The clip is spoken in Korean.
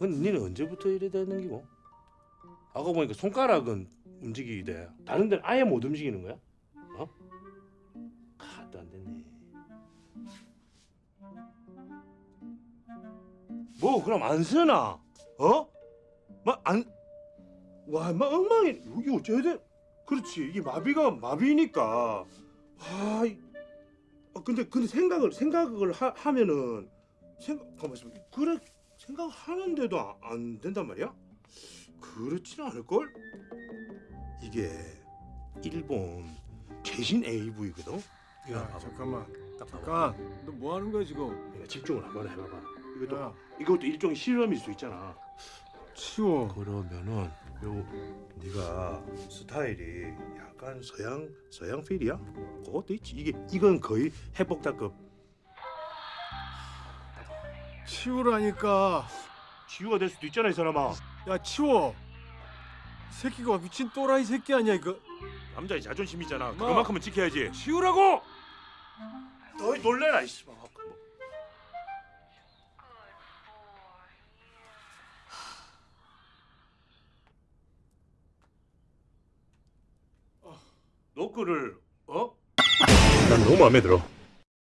근데 니는 언제부터 이래 되는 기고? 아까 보니까 손가락은 움직이게 돼. 다른 데는 아예 못 움직이는 거야? 어? 하도 안 됐네. 뭐 그럼 안 쓰나? 어? 막안 와, 막 엉망이 이게 어째야 돼? 그렇지 이게 마비가 마비니까 와, 이- 아, 근데 근데 생각을 생각을 하, 하면은 생각 가만 그래 생각 하는데도 안, 안 된단 말이야? 그렇지는 않을 걸? 이게 일본 최신 AV거든. 야 봐봐. 잠깐만. 잠깐 너 뭐 하는 거야 지금 내가 집중을 한번 해봐봐. 이것도 야 이것도 일종의 실험일 수 있잖아. 치워 그러면은 요 네가 스타일이 약간 서양 서양 필이야? 그것도 있지. 이게 이건 거의 해복다급 치우라니까 치유가 될 수도 있잖아 이 사람아. 야 치워 이 새끼가 미친 또라이 새끼 아니야 이거 남자의 자존심이잖아. 마. 그만큼은 지켜야지. 치우라고 너 놀래라 이씨. 뭐. 노크를 어? 난 너무 마음에 들어.